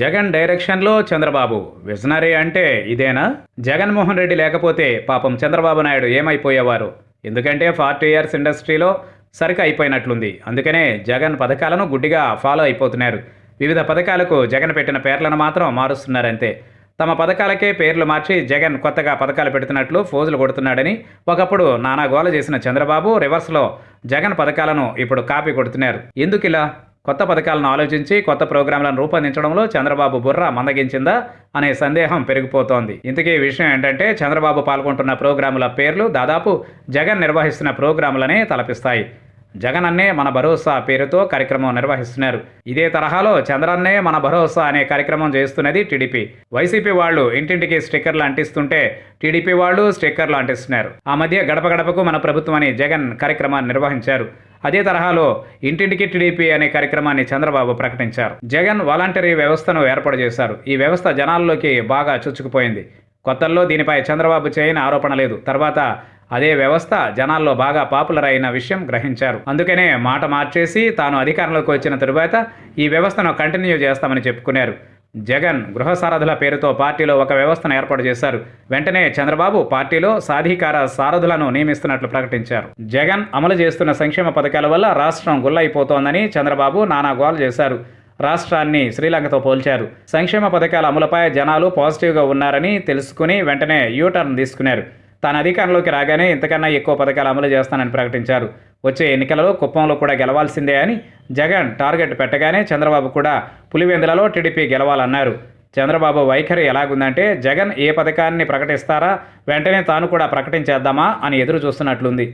జగన్ డైరెక్షన్లో చంద్రబాబు. విజనరీ అంటే ఇదేనా? జగన్మోహన్ రెడ్డి లేకపోతే పాపం చంద్రబాబు నాయుడు ఏమైపోయేవారు? ఎందుకంటే ఫార్టీ ఇయర్స్ ఇండస్ట్రీలో సరిక అయిపోయినట్లుంది. అందుకనే జగన్ పథకాలను గుడ్డిగా ఫాలో అయిపోతున్నారు. వివిధ పథకాలకు జగన్ పెట్టిన పేర్లను మాత్రం మారుస్తున్నారంతే. తమ పథకాలకే పేర్లు మార్చి జగన్ కొత్తగా పథకాలు పెడుతున్నట్లు ఫోజులు కొడుతున్నాడని ఒకప్పుడు నానా గోల చేసిన చంద్రబాబు రివర్స్లో జగన్ పథకాలను ఇప్పుడు కాపీ కొడుతున్నారు. ఎందుకు ఇలా కొత్త పథకాలను ఆలోచించి కొత్త ప్రోగ్రాంలను రూపొందించడంలో చంద్రబాబు బుర్ర మందగించిందా అనే సందేహం పెరిగిపోతోంది. ఇంతకీ విషయం ఏంటంటే చంద్రబాబు పాల్గొంటున్న ప్రోగ్రాముల పేర్లు దాదాపు జగన్ నిర్వహిస్తున్న ప్రోగ్రాములనే తలపిస్తాయి. జగన్ అన్నే మన భరోసా పేరుతో కార్యక్రమం నిర్వహిస్తున్నారు. ఇదే తరహాలో చంద్రన్నే మన భరోసా అనే కార్యక్రమం చేస్తున్నది టీడీపీ. వైసీపీ వాళ్ళు ఇంటింటికి స్టిక్కర్లు అంటిస్తుంటే టీడీపీ వాళ్ళు స్టిక్కర్లు అంటిస్తున్నారు. ఆ మధ్య గడప గడపకు మన ప్రభుత్వం అని జగన్ కార్యక్రమాన్ని నిర్వహించారు. అదే తరహాలో ఇంటింటికి టీడీపీ అనే కార్యక్రమాన్ని చంద్రబాబు ప్రకటించారు. జగన్ వాలంటరీ వ్యవస్థను ఏర్పాటు చేశారు. ఈ వ్యవస్థ జనాల్లోకి బాగా చొచ్చుకుపోయింది. కొత్తల్లో దీనిపై చంద్రబాబు చేయని ఆరోపణ లేదు. తర్వాత అదే వ్యవస్థ జనాల్లో బాగా పాపులర్ అయిన విషయం గ్రహించారు. అందుకనే మాట మార్చేసి తాను అధికారంలోకి వచ్చిన తరువాత ఈ వ్యవస్థను కంటిన్యూ చేస్తామని చెప్పుకున్నారు. జగన్ గృహ సారథుల పేరుతో పార్టీలో ఒక వ్యవస్థను ఏర్పాటు చేశారు. వెంటనే చంద్రబాబు పార్టీలో సాధికార సారథులను నియమిస్తున్నట్లు ప్రకటించారు. జగన్ అమలు చేస్తున్న సంక్షేమ పథకాల వల్ల రాష్ట్రం గుల్లైపోతోందని చంద్రబాబు నానా గోలు చేశారు. రాష్ట్రాన్ని శ్రీలంకతో పోల్చారు. సంక్షేమ పథకాల అమలుపై జనాలు పాజిటివ్గా ఉన్నారని తెలుసుకుని వెంటనే యూటర్న్ తీసుకున్నారు. తాను అధికారంలోకి రాగానే ఇంతకన్నా ఎక్కువ పథకాలు అమలు చేస్తానని ప్రకటించారు. వచ్చే ఎన్నికలలో కుప్పంలో కూడా గెలవాల్సిందే అని జగన్ టార్గెట్ పెట్టగానే చంద్రబాబు కూడా పులివెందులలో టీడీపీ గెలవాలన్నారు. చంద్రబాబు వైఖరి ఎలాగుందంటే జగన్ ఏ పథకాన్ని ప్రకటిస్తారా వెంటనే తాను కూడా ప్రకటించేద్దామా అని ఎదురు చూస్తున్నట్లుంది